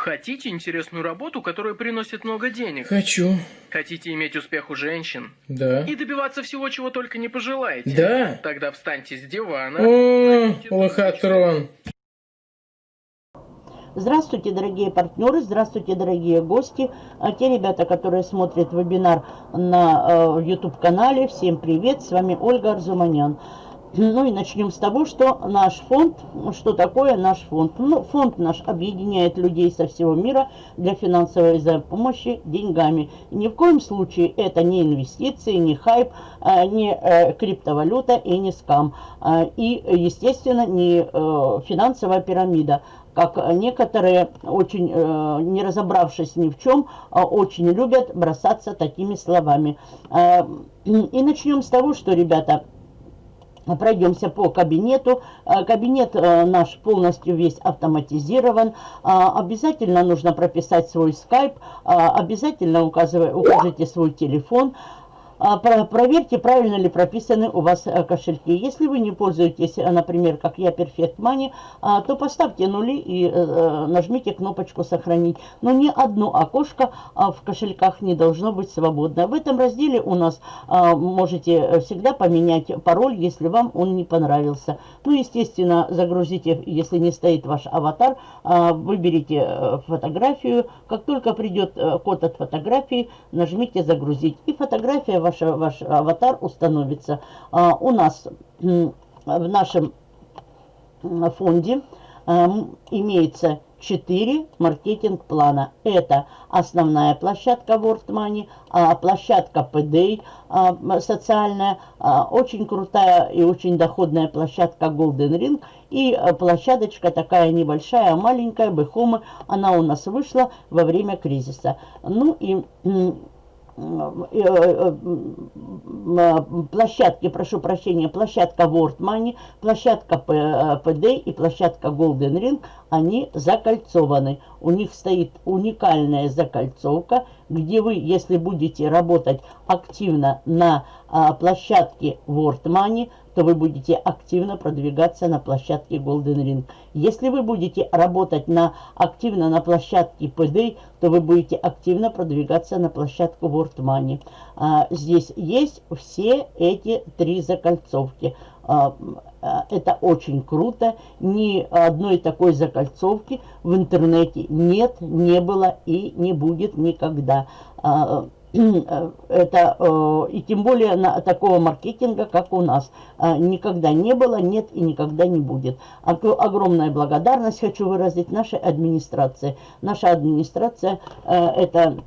Хотите интересную работу, которая приносит много денег? Хочу. Хотите иметь успех у женщин? Да. И добиваться всего, чего только не пожелаете? Да. Тогда встаньте с дивана. О, лохотрон. Здравствуйте, дорогие партнеры, здравствуйте, дорогие гости. А те ребята, которые смотрят вебинар на э, YouTube-канале, всем привет, с вами Ольга Арзуманян. Ну и начнем с того, что наш фонд, что такое наш фонд? Ну, фонд наш объединяет людей со всего мира для финансовой помощи деньгами. Ни в коем случае это не инвестиции, не хайп, а, не э, криптовалюта и не скам. А, и, естественно, не э, финансовая пирамида как некоторые, очень э, не разобравшись ни в чем, а очень любят бросаться такими словами. И начнем с того, что, ребята, Пройдемся по кабинету. Э, кабинет э, наш полностью весь автоматизирован. А, обязательно нужно прописать свой скайп. Обязательно укажите свой телефон. А, проверьте, правильно ли прописаны у вас э, кошельки. Если вы не пользуетесь, э, например, как я, Perfect Money, а, то поставьте нули и э, нажмите кнопочку «Сохранить». Но ни одно окошко а, в кошельках не должно быть свободно. В этом разделе у нас можете всегда поменять пароль, если вам он не понравился. Ну, естественно, загрузите, если не стоит ваш аватар, выберите фотографию. Как только придет код от фотографии, нажмите «Загрузить». И фотография ваш, ваш аватар установится. А, у нас в нашем фонде а, имеется 4 маркетинг-плана. Это основная площадка World Money, а, площадка PDA социальная, очень крутая и очень доходная площадка Golden Ring и площадочка такая небольшая, маленькая, Бехома, она у нас вышла во время кризиса. Ну и площадки, прошу прощения, площадка World Money, площадка PD и площадка Golden Ring, они закольцованы. У них стоит уникальная закольцовка, где вы, если будете работать активно на а, площадке World Money, то вы будете активно продвигаться на площадке Golden Ring. Если вы будете работать на, активно на площадке PD, то вы будете активно продвигаться на площадку World Money. А, здесь есть все эти три закольцовки. А, а, это очень круто. Ни одной такой закольцовки в интернете нет, не было и не будет никогда. А, это, э, и тем более на такого маркетинга, как у нас, э, никогда не было, нет и никогда не будет. Огромная благодарность хочу выразить нашей администрации. Наша администрация э, это Э, э,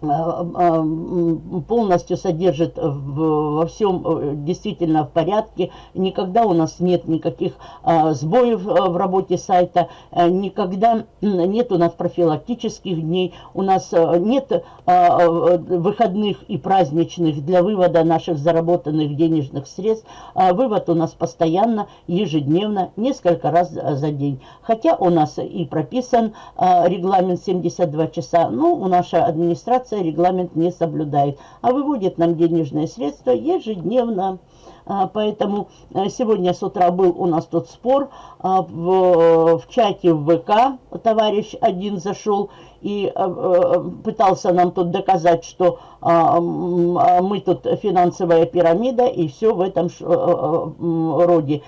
полностью содержит во всем э, действительно в порядке. Никогда у нас нет никаких сбоев в работе сайта, никогда нет у нас профилактических дней, у нас нет выходных и праздничных для вывода наших заработанных денежных средств. Вывод у нас постоянно, ежедневно, несколько раз за день. Хотя у нас и прописан регламент 72 часа, но у нашей администрации администрация регламент не соблюдает, а выводит нам денежные средства ежедневно. А, поэтому э, сегодня с утра был у нас тот спор а, в, в чате в ВК. Товарищ один зашел и э, э, пытался нам тут доказать, что а, мы тут финансовая пирамида и все в этом роде.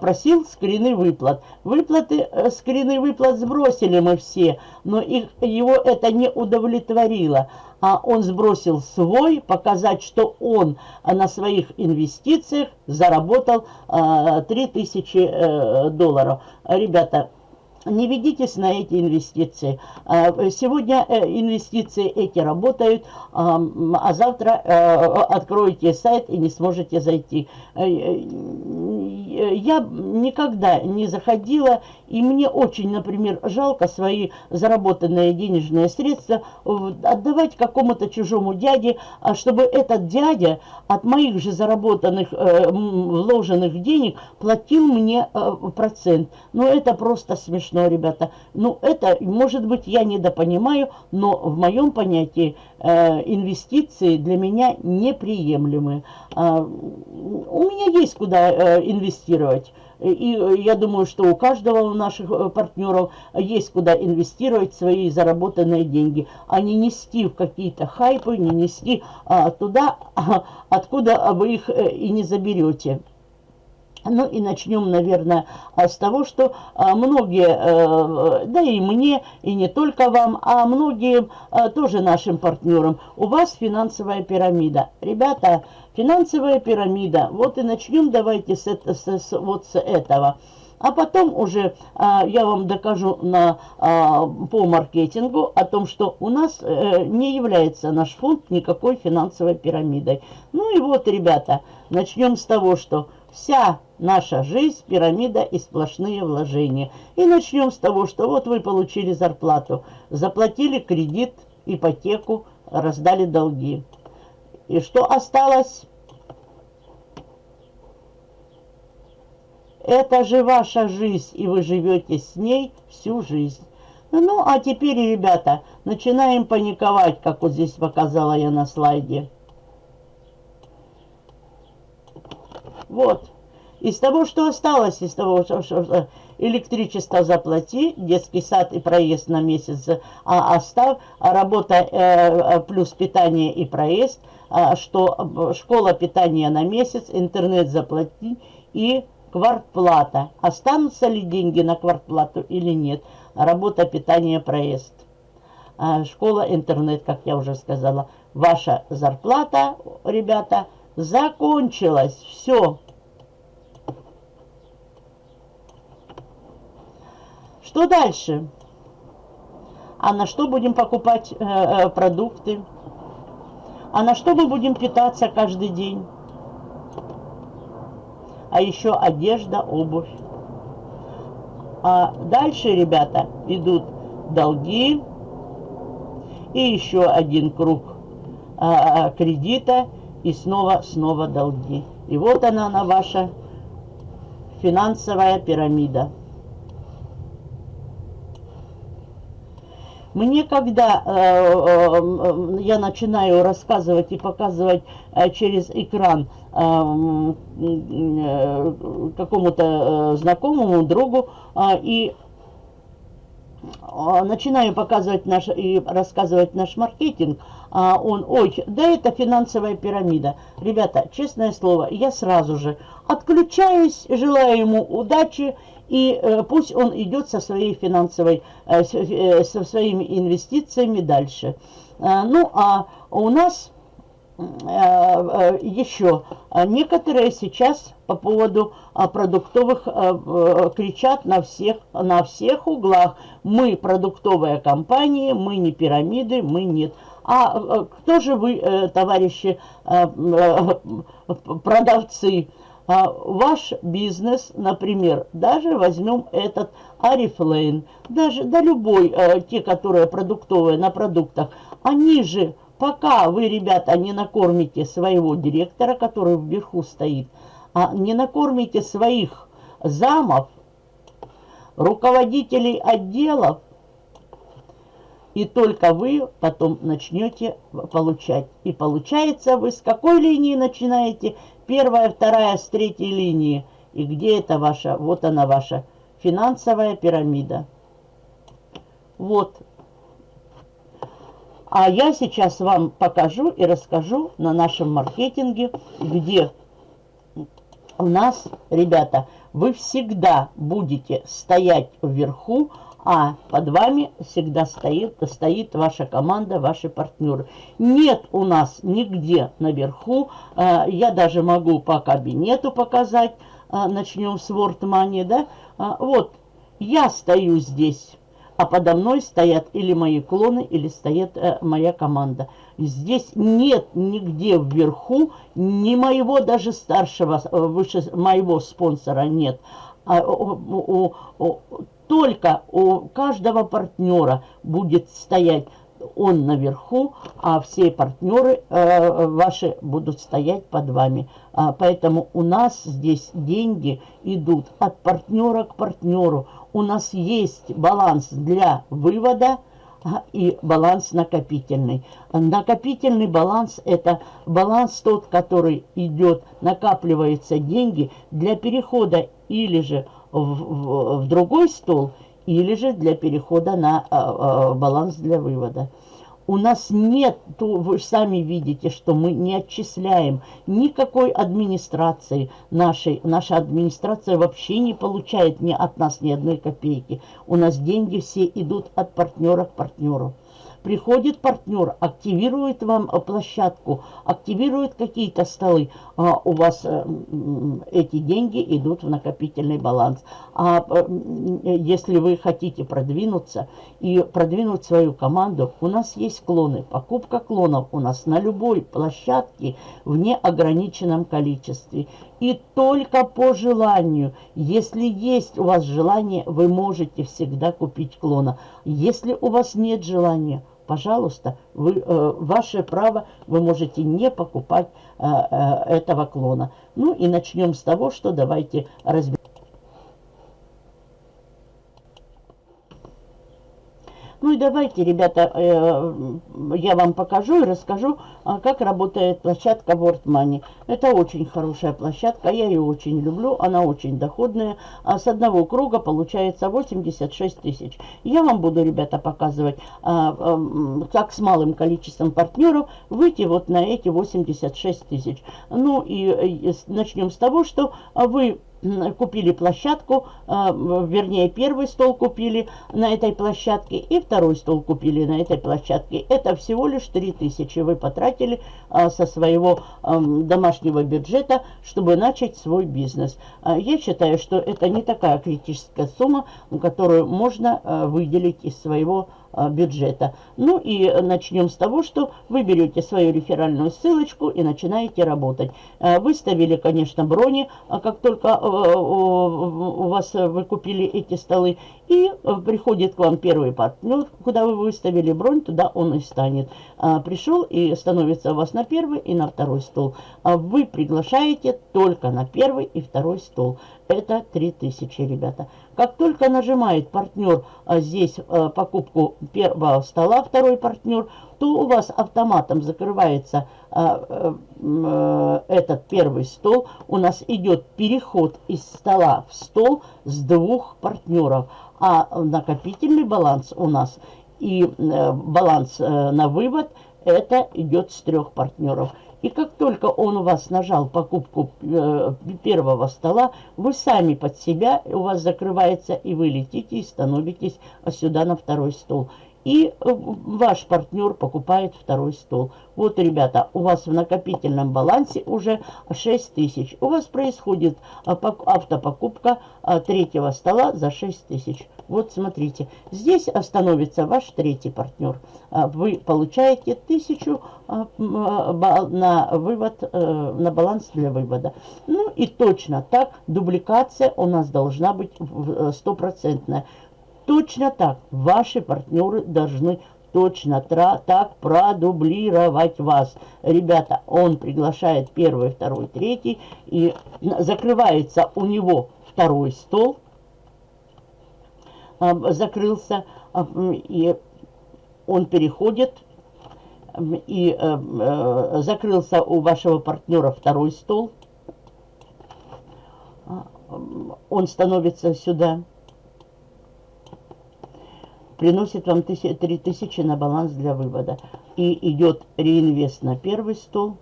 Просил скрины выплат. Выплаты, скрины выплат сбросили мы все, но их, его это не удовлетворило он сбросил свой, показать, что он на своих инвестициях заработал 3000 э, долларов. Ребята, не ведитесь на эти инвестиции. А, сегодня э, инвестиции эти работают, а, а завтра э, откроете сайт и не сможете зайти. Я никогда не заходила, и мне очень, например, жалко свои заработанные денежные средства отдавать какому-то чужому дяде, а чтобы этот дядя от моих же заработанных, вложенных денег платил мне процент. Но это просто смешно ребята. Ну, это, может быть, я недопонимаю, но в моем понятии э, инвестиции для меня неприемлемы. Э, у меня есть куда э, инвестировать. И я думаю, что у каждого наших э, партнеров есть куда инвестировать свои заработанные деньги, а не нести в какие-то хайпы, не нести а, туда, а, откуда вы их э, и не заберете. Ну и начнем, наверное, а, с того, что а, многие, э, да и мне, и не только вам, а многим тоже нашим партнерам, у вас финансовая пирамида. Ребята, финансовая пирамида, вот и начнем давайте с, с, с, вот с этого. А потом уже а, я вам докажу на, а, по маркетингу о том, что у нас а, не является наш фонд никакой финансовой пирамидой. Ну и вот, ребята, начнем с того, что вся наша жизнь, пирамида и сплошные вложения. И начнем с того, что вот вы получили зарплату, заплатили кредит, ипотеку, раздали долги. И что осталось? Это же ваша жизнь, и вы живете с ней всю жизнь. Ну, а теперь, ребята, начинаем паниковать, как вот здесь показала я на слайде. Вот. Из того, что осталось, из того, что, что электричество заплати, детский сад и проезд на месяц а оставь, а работа э, плюс питание и проезд, а, что школа питания на месяц, интернет заплати и квартплата. Останутся ли деньги на квартплату или нет? Работа, питание, проезд. А, школа, интернет, как я уже сказала. Ваша зарплата, ребята, закончилась. Все. Что дальше? А на что будем покупать э, э, продукты? А на что мы будем питаться каждый день? А еще одежда, обувь. А дальше, ребята, идут долги и еще один круг а, кредита и снова-снова долги. И вот она, она ваша финансовая пирамида. Мне, когда э, э, я начинаю рассказывать и показывать э, через экран э, э, какому-то э, знакомому, другу, э, и э, начинаю показывать наш и рассказывать наш маркетинг, а он, ой, да это финансовая пирамида. Ребята, честное слово, я сразу же отключаюсь, желаю ему удачи и э, пусть он идет со своей финансовой, э, э, со своими инвестициями дальше. Ну, а у нас еще некоторые сейчас по поводу продуктовых кричат на всех, на всех углах. Мы продуктовая компания, мы не пирамиды, мы нет. А кто же вы, товарищи продавцы? А, ваш бизнес, например, даже возьмем этот Арифлейн, даже да любой, а, те, которые продуктовые на продуктах, они же, пока вы, ребята, не накормите своего директора, который вверху стоит, а не накормите своих замов, руководителей отделов, и только вы потом начнете получать. И получается, вы с какой линии начинаете? Первая, вторая, с третьей линии. И где это ваша? Вот она ваша финансовая пирамида. Вот. А я сейчас вам покажу и расскажу на нашем маркетинге, где у нас, ребята, вы всегда будете стоять вверху, а под вами всегда стоит, стоит ваша команда, ваши партнеры. Нет у нас нигде наверху, э, я даже могу по кабинету показать, э, начнем с WordMoney, да, э, вот, я стою здесь, а подо мной стоят или мои клоны, или стоит моя команда. Здесь нет нигде вверху ни моего даже старшего, выше моего спонсора нет. А, у, у, только у каждого партнера будет стоять он наверху, а все партнеры э, ваши будут стоять под вами. А, поэтому у нас здесь деньги идут от партнера к партнеру. У нас есть баланс для вывода а, и баланс накопительный. Накопительный баланс – это баланс тот, который идет, накапливаются деньги для перехода или же в, в, другой стол, или же для перехода на а, а, баланс для вывода. У нас нет, вы сами видите, что мы не отчисляем никакой администрации нашей. Наша администрация вообще не получает ни от нас ни одной копейки. У нас деньги все идут от партнера к партнеру. Приходит партнер, активирует вам э, площадку, активирует какие-то столы, а у вас э, эти деньги идут в накопительный баланс. А э, если вы хотите продвинуться и продвинуть свою команду, у нас есть клоны. Покупка клонов у нас на любой площадке в неограниченном количестве. И только по желанию, если есть у вас желание, вы можете всегда купить клона. Если у вас нет желания, пожалуйста, вы, э, ваше право, вы можете не покупать э, э, этого клона. Ну и начнем с того, что давайте разберем. Ну и давайте, ребята, э, я вам покажу и расскажу, а, как работает площадка World Money. Это очень хорошая площадка, я ее очень люблю, она очень доходная. А с одного круга получается 86 тысяч. Я вам буду, ребята, показывать, а, как с малым количеством партнеров выйти вот на эти 86 тысяч. Ну и начнем с того, что вы купили площадку, а, вернее, первый стол купили на этой площадке и второй стол купили на этой площадке. Это всего лишь 3000 вы потратили а, со своего домашнего бюджета, чтобы начать свой бизнес. А, я считаю, что это не такая критическая сумма, которую можно выделить из своего бюджета. Ну и начнем с того, что вы берете свою реферальную ссылочку и начинаете работать. Выставили, конечно, брони, как только у вас вы купили эти столы. И приходит к вам первый партнер, куда вы выставили бронь, туда он и станет. Пришел и становится у вас на первый и на второй стол. Вы приглашаете только на первый и второй стол. Это 3000, ребята. Как только нажимает партнер а, здесь а, покупку первого стола, второй партнер, то у вас автоматом закрывается а, а, этот первый стол. У нас идет переход из стола в стол с двух партнеров. А накопительный баланс у нас и а, баланс а, на вывод, это идет с трех партнеров. И как только он у вас нажал покупку э, первого стола, вы сами под себя, у вас закрывается, и вы летите и становитесь сюда на второй стол и э, ваш партнер покупает второй стол. Вот, ребята, у вас в накопительном балансе уже 6 тысяч. У вас происходит а, автопокупка а, третьего стола за 6 тысяч. Вот, смотрите, здесь становится ваш третий партнер. А, вы получаете тысячу на вывод, э, на баланс для вывода. Ну и точно так дубликация у нас должна быть э, стопроцентная. Точно так ваши партнеры должны точно так продублировать вас. Ребята, он приглашает первый, второй, третий, и закрывается у него второй стол, а, закрылся, и он переходит, и э, закрылся у вашего партнера второй стол, а, он становится сюда, приносит вам 3000 на баланс для вывода. И идет реинвест на первый стол,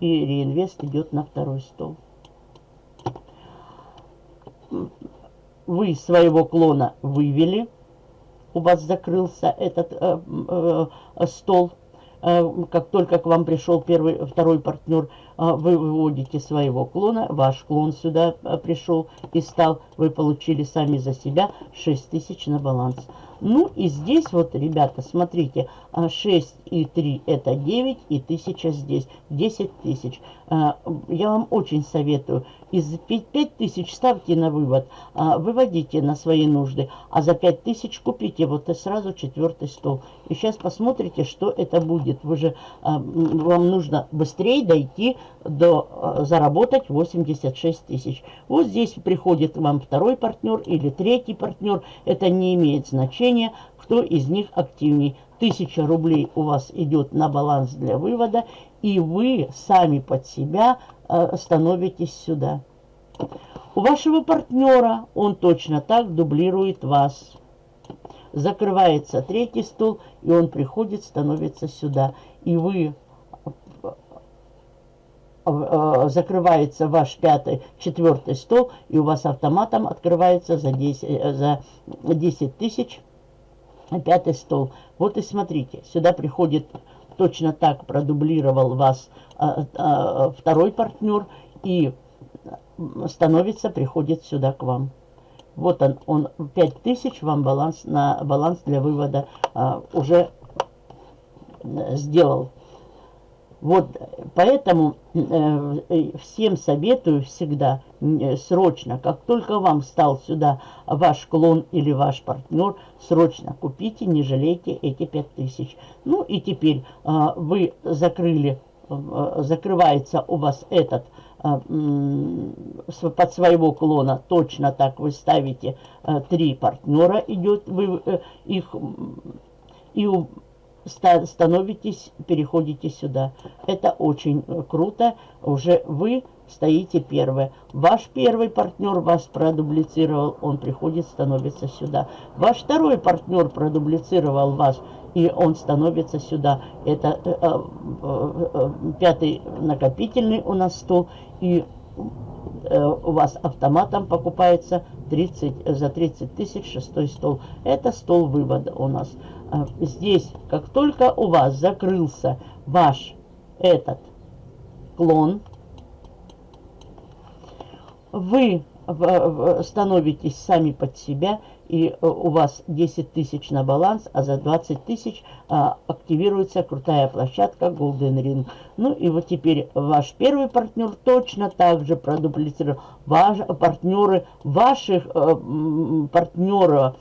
и реинвест идет на второй стол. Вы своего клона вывели, у вас закрылся этот э, э, стол, э, как только к вам пришел первый, второй партнер, э, вы выводите своего клона, ваш клон сюда э, пришел и стал, вы получили сами за себя 6000 на баланс. Ну и здесь вот, ребята, смотрите, 6 а, и 3 это 9 и 1000 здесь, 10 тысяч. А, я вам очень советую, из 5 тысяч ставьте на вывод, а, выводите на свои нужды, а за 5 тысяч купите вот и сразу четвертый стол. И сейчас посмотрите, что это будет. Вы же, вам нужно быстрее дойти до, заработать 86 тысяч. Вот здесь приходит вам второй партнер или третий партнер, это не имеет значения значение, кто из них активней. 1000 рублей у вас идет на баланс для вывода, и вы сами под себя э, становитесь сюда. У вашего партнера он точно так дублирует вас. Закрывается третий стол, и он приходит, становится сюда. И вы э, закрывается ваш пятый, четвертый стол, и у вас автоматом открывается за 10, э, за 10 тысяч пятый стол. Вот и смотрите, сюда приходит точно так продублировал вас а, а, второй партнер и становится, приходит сюда к вам. Вот он, он 5000 вам баланс на баланс для вывода а, уже сделал. Вот поэтому э, всем советую всегда э, срочно, как только вам стал сюда ваш клон или ваш партнер, срочно купите, не жалейте эти 5000. Ну и теперь э, вы закрыли, э, закрывается у вас этот э, под своего клона, точно так вы ставите э, три партнера, идет вы э, их и у становитесь, переходите сюда. Это очень э, круто. Уже вы стоите первые. Ваш первый партнер вас продублицировал, он приходит, становится сюда. Ваш второй партнер продублицировал вас, и он становится сюда. Это э, э, э, э пятый накопительный у нас стол, и э, у вас автоматом покупается 30, за 30 тысяч шестой стол. Это стол вывода у нас. А, здесь, как только у вас закрылся ваш этот клон, вы становитесь сами под себя, и э, у вас 10 тысяч на баланс, а за 20 тысяч а, активируется крутая площадка Golden Ring. Ну и вот теперь ваш первый партнер точно так же продуплицировал. Ваш, партнеры ваших а, партнеров,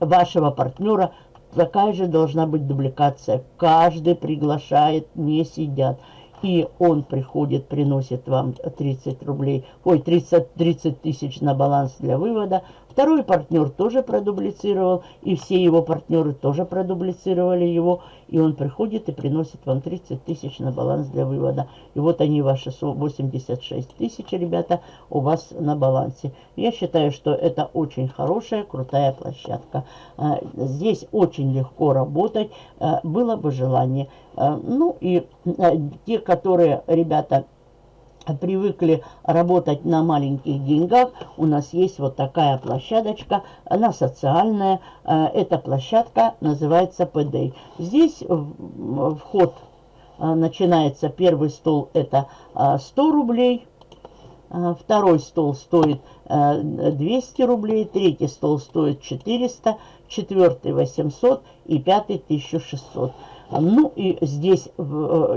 вашего партнера такая же должна быть дубликация. Каждый приглашает, не сидят. И он приходит, приносит вам 30 рублей, ой, 30, 30 тысяч на баланс для вывода. Второй партнер тоже продублицировал, и все его партнеры тоже продублицировали его. И он приходит и приносит вам 30 тысяч на баланс для вывода. И вот они, ваши 86 тысяч, ребята, у вас на балансе. Я считаю, что это очень хорошая, крутая площадка. А, здесь очень легко работать, а, было бы желание. А, ну и те, которые, ребята, привыкли работать на маленьких деньгах, у нас есть вот такая площадочка, она социальная. Э, эта площадка называется PD. Здесь вход э, начинается, первый стол это 100 э, рублей, второй стол стоит 200 рублей, третий стол стоит 400, четвертый 800 и пятый 1600. Ну и здесь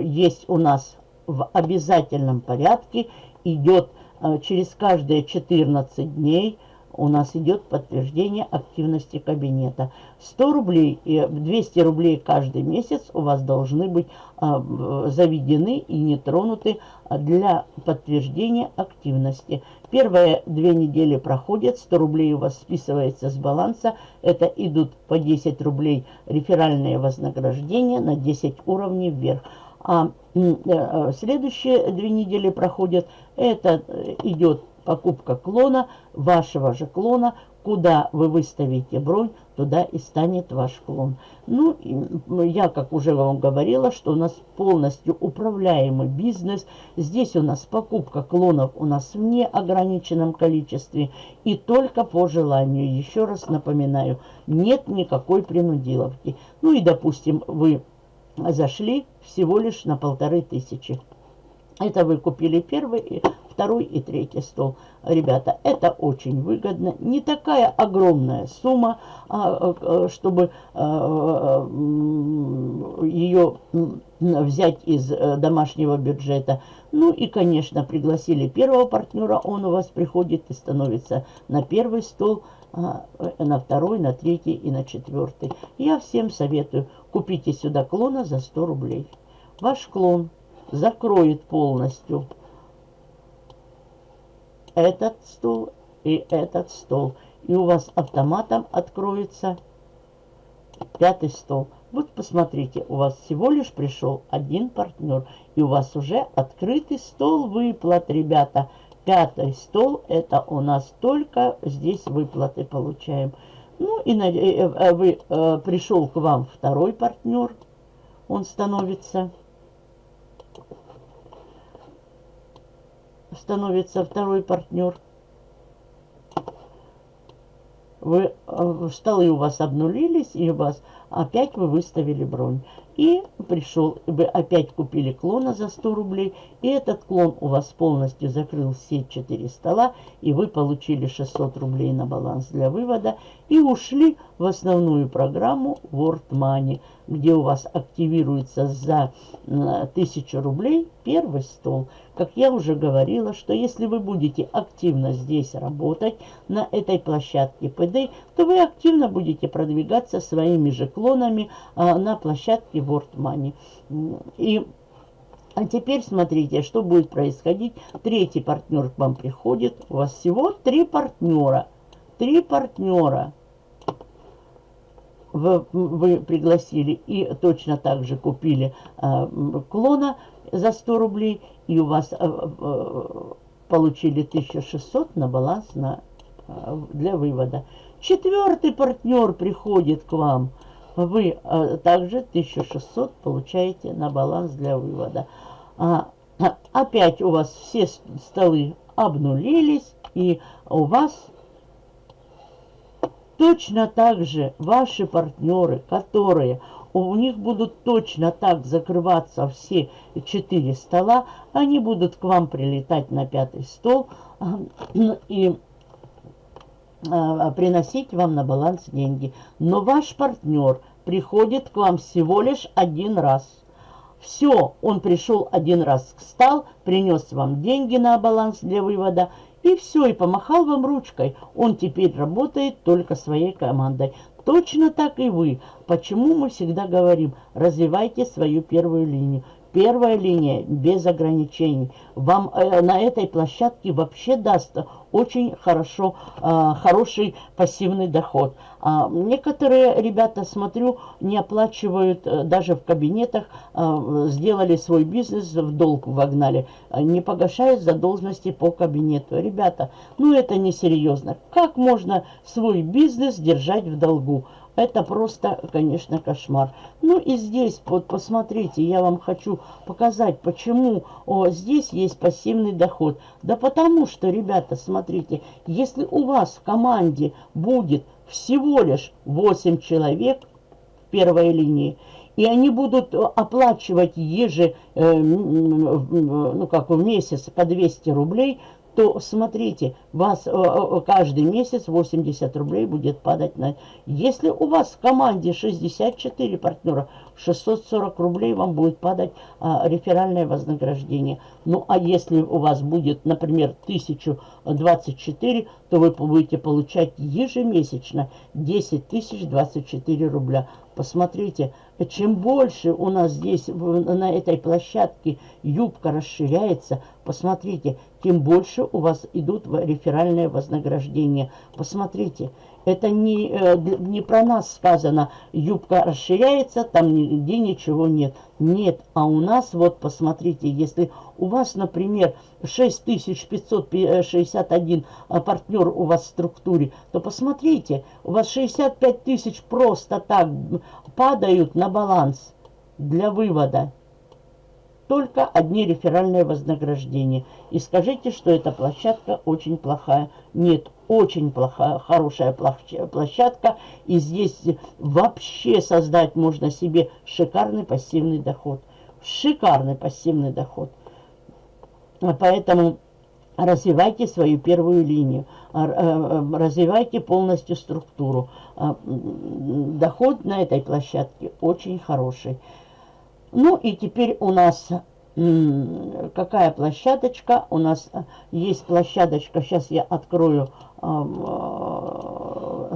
есть у нас в обязательном порядке идет э, через каждые 14 дней у нас идет подтверждение активности кабинета. 100 рублей и 200 рублей каждый месяц у вас должны быть а, заведены и не тронуты для подтверждения активности. Первые две недели проходят, 100 рублей у вас списывается с баланса. Это идут по 10 рублей реферальные вознаграждения на 10 уровней вверх. А э, следующие две недели проходят, это э, идет покупка клона, вашего же клона, куда вы выставите бронь, туда и станет ваш клон. Ну, я, как уже вам говорила, что у нас полностью управляемый бизнес. Здесь у нас покупка клонов у нас в неограниченном количестве и только по желанию. Еще раз напоминаю, нет никакой принудиловки. Ну и, допустим, вы зашли всего лишь на полторы тысячи. Это вы купили первый, второй и третий стол. Ребята, это очень выгодно. Не такая огромная сумма, а, а, чтобы а, ее взять из э, домашнего бюджета. Ну и, конечно, пригласили первого партнера, он у вас приходит и становится на первый стол, на второй, на третий и на четвертый. Я всем советую, купите сюда клона за 100 рублей. Ваш клон закроет полностью этот стол и этот стол. И у вас автоматом откроется пятый стол. Вот посмотрите, у вас всего лишь пришел один партнер. И у вас уже открытый стол выплат, ребята. Пятый стол, это у нас только здесь выплаты получаем. Ну и э, э, вы, э, пришел к вам второй партнер, он становится, становится второй партнер. Вы, столы у вас обнулились, и у вас опять вы выставили бронь. И пришел, вы опять купили клона за 100 рублей, и этот клон у вас полностью закрыл все 4 стола, и вы получили 600 рублей на баланс для вывода, и ушли в основную программу World Money, где у вас активируется за 1000 рублей первый стол. Как я уже говорила, что если вы будете активно здесь работать, на этой площадке PD, то вы активно будете продвигаться своими же клонами а, на площадке World Money. И а теперь смотрите, что будет происходить. Третий партнер к вам приходит. У вас всего три партнера. Три партнера вы, вы пригласили и точно так же купили э, клона за 100 рублей, и у вас э, э, получили 1600 на баланс на, э, для вывода. Четвертый партнер приходит к вам, вы э, также 1600 получаете на баланс для вывода. А, а, опять у вас все столы обнулились, и у вас Точно так же ваши партнеры, которые у них будут точно так закрываться все четыре стола, они будут к вам прилетать на пятый стол а, и а, приносить вам на баланс деньги. Но ваш партнер приходит к вам всего лишь один раз. Все, он пришел один раз, встал, принес вам деньги на баланс для вывода и все, и помахал вам ручкой. Он теперь работает только своей командой. Точно так и вы. Почему мы всегда говорим, развивайте свою первую линию. Первая линия без ограничений. Вам э, на этой площадке вообще даст очень хорошо, э, хороший пассивный доход. А некоторые ребята, смотрю, не оплачивают э, даже в кабинетах, э, сделали свой бизнес, в долг вогнали, не погашают задолженности по кабинету. Ребята, ну это несерьезно. Как можно свой бизнес держать в долгу? Это просто, конечно, кошмар. Ну и здесь, вот посмотрите, я вам хочу показать, почему о, здесь есть пассивный доход. Да потому что, ребята, смотрите, если у вас в команде будет всего лишь 8 человек в первой линии, и они будут оплачивать еже, э, ну как в месяц по 200 рублей, то смотрите, вас э, э, каждый месяц 80 рублей будет падать на... Если у вас в команде 64 партнера, 640 рублей вам будет падать а, реферальное вознаграждение. Ну, а если у вас будет, например, 1024, то вы будете получать ежемесячно 10 тысяч 24 рубля. Посмотрите, чем больше у нас здесь на этой площадке юбка расширяется, посмотрите, тем больше у вас идут реферальные вознаграждения. Посмотрите, это не, э, не про нас сказано, юбка расширяется, там нигде ничего нет. Нет, а у нас, вот посмотрите, если у вас, например, 6561 а, партнер у вас в структуре, то посмотрите, у вас 65 тысяч просто так падают на баланс для вывода только одни реферальные вознаграждения. И скажите, что эта площадка очень плохая. Нет, очень плохая, хорошая площадка. И здесь вообще создать можно себе шикарный пассивный доход. Шикарный пассивный доход. Поэтому развивайте свою первую линию, э, развивайте полностью структуру. А, доход на этой площадке очень хороший. Ну и теперь у нас какая площадочка? У нас э, есть площадочка, сейчас я открою э,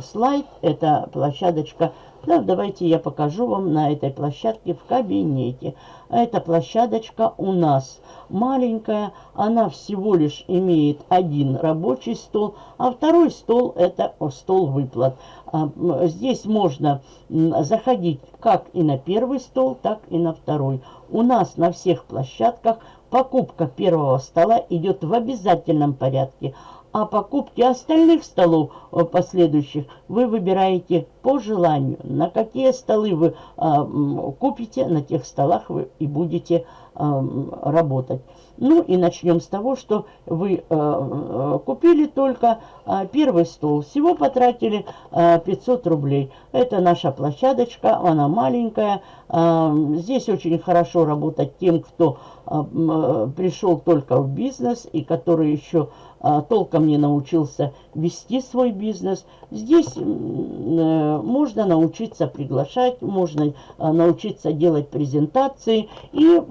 слайд. Это площадочка, да, давайте я покажу вам на этой площадке в кабинете. Эта площадочка у нас маленькая, она всего лишь имеет один рабочий стол, а второй стол это стол выплат. А, здесь можно заходить как и на первый стол, так и на второй. У нас на всех площадках покупка первого стола идет в обязательном порядке, а покупки остальных столов э, последующих вы выбираете по желанию. На какие столы вы а, купите, на тех столах вы и будете а, работать. Ну и начнем с того, что вы а, купили только а, первый стол. Всего потратили а, 500 рублей. Это наша площадочка, она маленькая. Здесь очень хорошо работать тем, кто пришел только в бизнес и который еще а, толком не научился вести свой бизнес. Здесь э, можно научиться приглашать, можно а, научиться делать презентации. И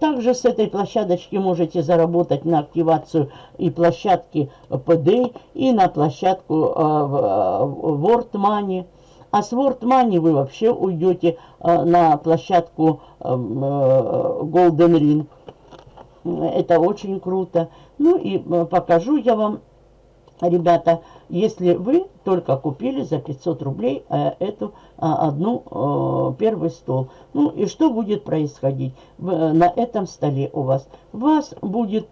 также с этой площадочки можете заработать на активацию и площадки PD, и на площадку а, World Money. А с World Money вы вообще уйдете на площадку Golden Ring. Это очень круто. Ну и э, покажу я вам, ребята, если вы только купили за 500 рублей э, эту а, одну э, первый стол. Ну и что будет происходить на этом столе у вас? У вас будет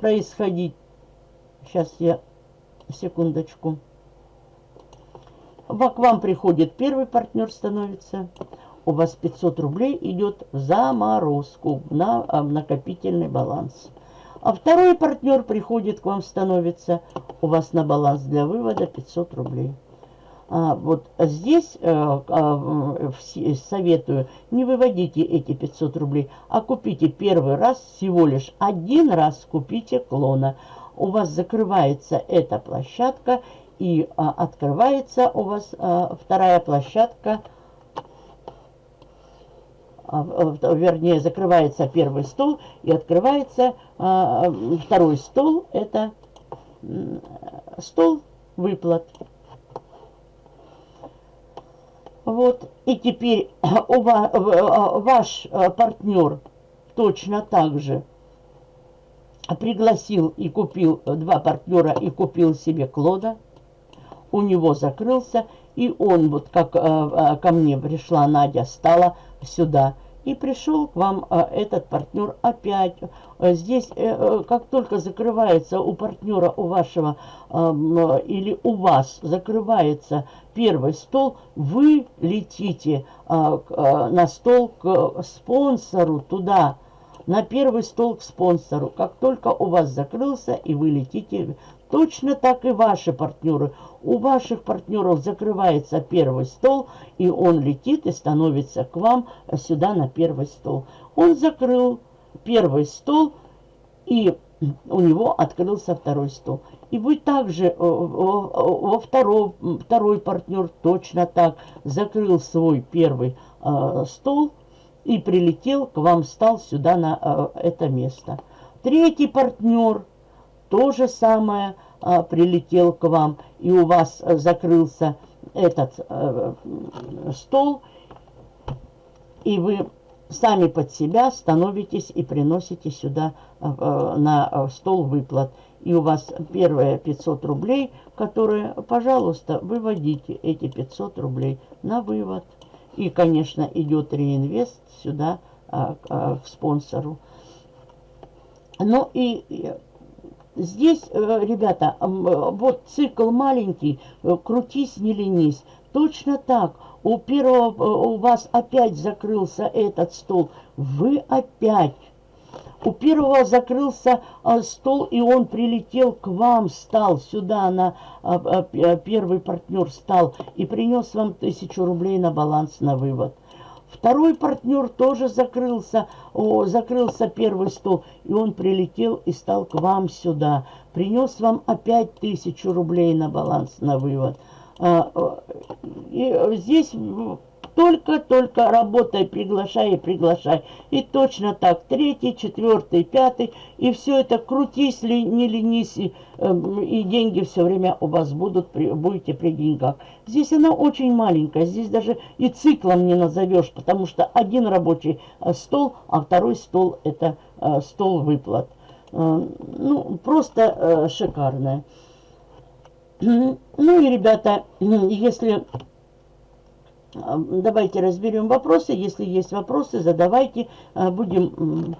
происходить, сейчас я, секундочку, к вам приходит первый партнер становится, у вас 500 рублей идет в заморозку на накопительный баланс. А второй партнер приходит к вам, становится у вас на баланс для вывода 500 рублей. А, вот здесь э, а, советую, не выводите эти 500 рублей, а купите первый раз, всего лишь один раз купите клона. У вас закрывается эта площадка и а, открывается у вас а, вторая площадка – а, вернее, закрывается первый стол и открывается а, второй стол. Это стол выплат. Вот, и теперь у вас, ваш партнер точно так же пригласил и купил два партнера и купил себе Клода. У него закрылся, и он, вот как ко мне пришла Надя, стала сюда. И пришел к вам а, этот партнер опять. А, здесь, э, э, как только закрывается у партнера, у вашего а, или у вас закрывается первый стол, вы летите а, на стол к спонсору туда, на первый стол к спонсору. Как только у вас закрылся, и вы летите Точно так и ваши партнеры. У ваших партнеров закрывается первый стол, и он летит и становится к вам сюда на первый стол. Он закрыл первый стол, и у него открылся второй стол. И вы также, э, во второй, второй партнер точно так закрыл свой первый э, стол и прилетел к вам, стал сюда на э, это место. Третий партнер то же самое а, прилетел к вам, и у вас а, закрылся этот а, стол, и вы сами под себя становитесь и приносите сюда а, на стол выплат. И у вас первые 500 рублей, которые, пожалуйста, выводите эти 500 рублей на вывод. И, конечно, идет реинвест сюда а, а, к спонсору. Ну и Здесь, э, ребята, э, вот цикл маленький, э, крутись, не ленись. Точно так, у первого у вас опять закрылся этот стол, вы опять. У первого закрылся стол, и он прилетел к вам, стал сюда, на первый партнер стал, и принес вам тысячу рублей на баланс на вывод. Второй партнер тоже закрылся, о, закрылся первый стол, и он прилетел и стал к вам сюда. Принес вам опять тысячу рублей на баланс, на вывод. А, и здесь только-только работай, приглашай и приглашай. И точно так, третий, четвертый, пятый. И все это крутись, ли, не ленись, и, э, и деньги все время у вас будут, при, будете при деньгах. Здесь она очень маленькая, здесь даже и циклом не назовешь, потому что один рабочий э, стол, а второй стол это э, стол выплат. Э, ну, просто шикарная. Ну и, ребята, если Давайте разберем вопросы. Если есть вопросы, задавайте. Будем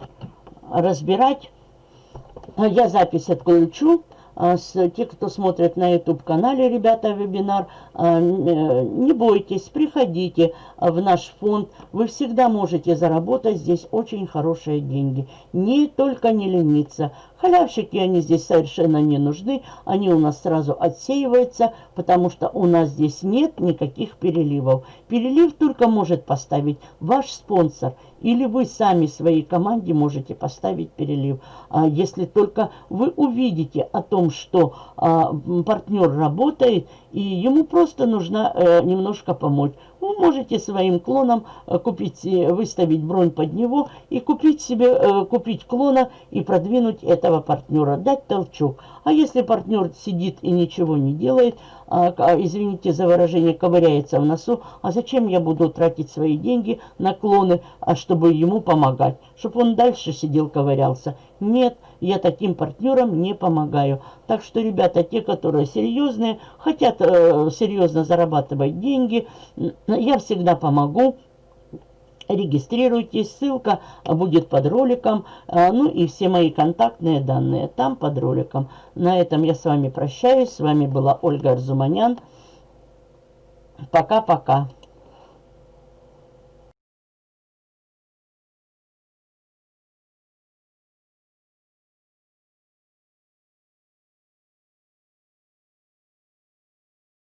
разбирать. А Я запись отключу. А, с- Те, кто смотрит на YouTube-канале, ребята, вебинар, а, э, не бойтесь, приходите а, в наш фонд. Вы всегда можете заработать здесь очень хорошие деньги. Не только не лениться. Халявщики, они здесь совершенно не нужны. Они у нас сразу отсеиваются, потому что у нас здесь нет никаких переливов. Перелив только может поставить ваш спонсор. Или вы сами своей команде можете поставить перелив. А если только вы увидите о том, что а, партнер работает, и ему просто нужно э, немножко помочь. Вы можете своим клоном э, купить, выставить бронь под него и купить себе, э, купить клона и продвинуть этого партнера, дать толчок. А если партнер сидит и ничего не делает, а, а, извините за выражение, ковыряется в носу, а зачем я буду тратить свои деньги на клоны, а чтобы ему помогать, чтобы он дальше сидел, ковырялся? Нет, я таким партнерам не помогаю. Так что, ребята, те, которые серьезные, хотят э, серьезно зарабатывать деньги, я всегда помогу. Регистрируйтесь, ссылка будет под роликом, а, ну и все мои контактные данные там под роликом. На этом я с вами прощаюсь. С вами была Ольга Арзуманян. Пока-пока.